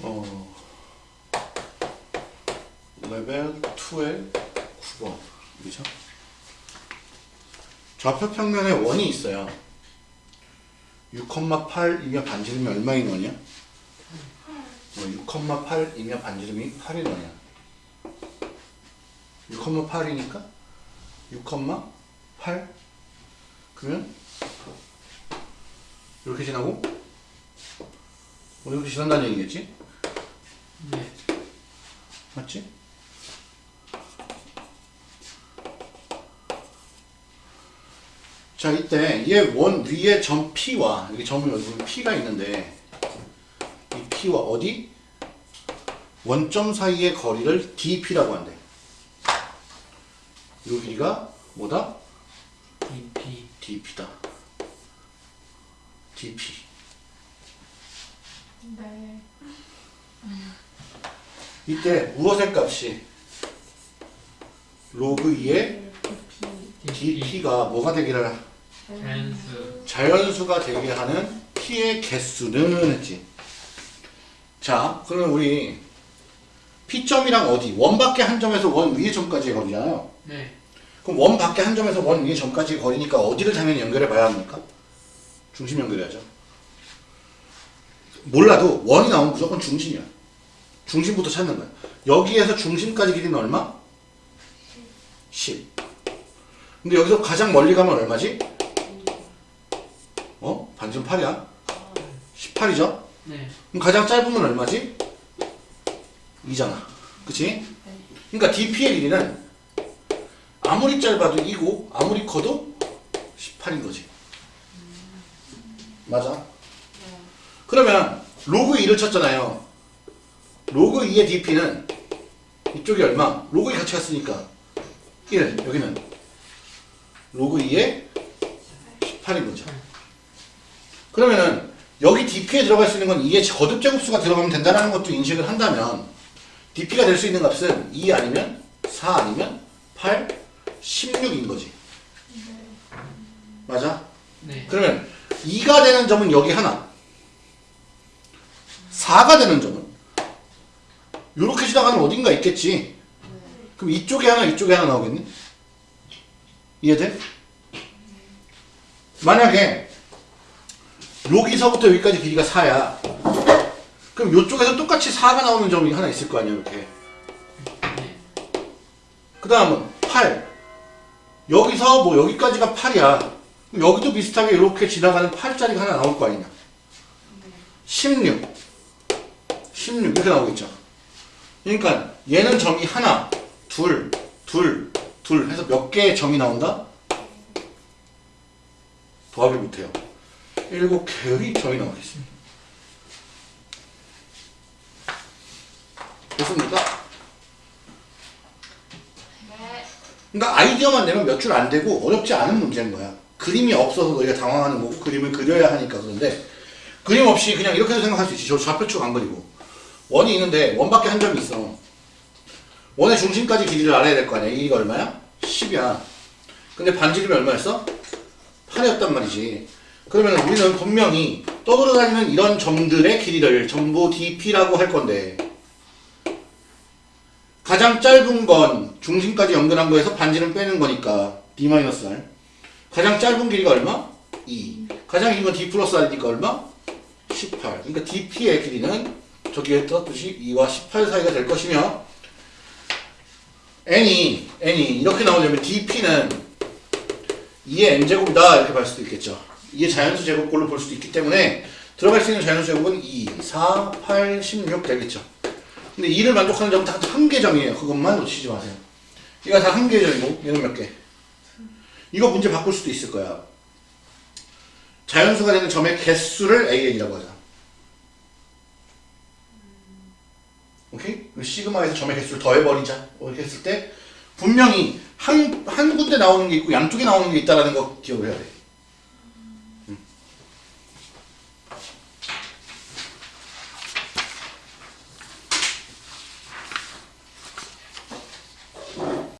어, 레벨 2의 9번 그죠? 좌표 평면에 원이 있어요 6,8이면 반지름이 얼마인 원이야? 어, 6,8이면 반지름이 8인 원이야 6,8이니까 6,8 그러면 이렇게 지나고 어, 이렇게 지난다는 얘기겠지? 네. 맞지? 자 이때 얘 원 위에 점 P와 여기 점이 여기 P가 있는데 이 P와 어디? 원점 사이의 거리를 DP라고 한대 이 길이가 뭐다? DP. DP다 DP 네. 이때 무엇의 값이 로그 2의 DP. DP가 뭐가 되기를 자연수. 자연수가 되게 하는 P의 개수는 했지. 자, 그러면 우리 P점이랑 어디? 원 밖에 한 점에서 원 위의 점까지의 거리잖아요. 네. 그럼 원 밖에 한 점에서 원 위의 점까지의 거리니까 어디를 당연히 연결해 봐야 합니까? 중심 연결해야죠. 몰라도 원이 나오면 무조건 중심이야. 중심부터 찾는 거야. 여기에서 중심까지 길이는 얼마? 10. 근데 여기서 가장 멀리 가면 얼마지? 어? 반지름 8이야? 18이죠? 네. 그럼 가장 짧으면 얼마지? 2잖아. 그치? 그러니까 DP의 길이는 아무리 짧아도 2고 아무리 커도 18인 거지. 맞아? 그러면 로그 2를 쳤잖아요. 로그 2의 DP는 이쪽이 얼마? 로그 2 같이 갔으니까 1. 여기는 로그 2의 18인 거죠. 그러면은 여기 DP에 들어갈 수 있는 건 2의 거듭 제곱수가 들어가면 된다는 것도 인식을 한다면 DP가 될 수 있는 값은 2 아니면 4 아니면 8, 16인 거지. 맞아? 네. 그러면 2가 되는 점은 여기 하나 4가 되는 점은 이렇게 지나가는 어딘가 있겠지 그럼 이쪽에 하나 이쪽에 하나 나오겠네 이해돼? 만약에 여기서부터 여기까지 길이가 4야 그럼 이쪽에서 똑같이 4가 나오는 점이 하나 있을 거 아니야 이렇게 네. 그 다음은 8 여기서 뭐 여기까지가 8이야. 여기도 비슷하게 이렇게 지나가는 8짜리가 하나 나올 거 아니냐? 16 16 이렇게 나오겠죠. 그러니까 얘는 점이 하나 둘 둘, 둘 해서 몇 개의 점이 나온다? 더하기 못해요. 일곱 개의 점이 나오겠습니다. 됐습니까? 네. 그러니까 아이디어만 내면 몇 줄 안 되고 어렵지 않은 문제인 거야. 그림이 없어서 너희가 당황하는 거고 그림을 그려야 하니까 그런데 그림 없이 그냥 이렇게 도 생각할 수 있지. 저 좌표축 안 그리고 원이 있는데 원밖에 한 점이 있어. 원의 중심까지 길이를 알아야 될 거 아니야. 이 길이가 얼마야? 10이야. 근데 반지름이 얼마였어? 8이었단 말이지. 그러면 우리는 분명히 떠돌아다니는 이런 점들의 길이를 전부 DP라고 할 건데 가장 짧은 건 중심까지 연결한 거에서 반지름 빼는 거니까 D-R 가장 짧은 길이가 얼마? 2 가장 긴 건 D 플러스 R이니까 얼마? 18 그러니까 DP의 길이는 저기에 떴듯이 2와 18 사이가 될 것이며 N이 N이 이렇게 나오려면 DP는 2의 N제곱이다 이렇게 볼 수도 있겠죠. 2의 자연수 제곱꼴로 볼 수도 있기 때문에 들어갈 수 있는 자연수 제곱은 2, 4, 8, 16 되겠죠 근데 2를 만족하는 점은 다한개 점이에요. 그것만 놓치지 마세요. 얘가 다한개 점이고 얘는 몇 개? 이거 문제 바꿀 수도 있을 거야. 자연수가 되는 점의 개수를 AN이라고 하자. 오케이? 시그마에서 점의 개수를 더해버리자. 이렇게 했을 때 분명히 한, 한 군데 나오는 게 있고 양쪽에 나오는 게 있다는 거 기억을 해야 돼.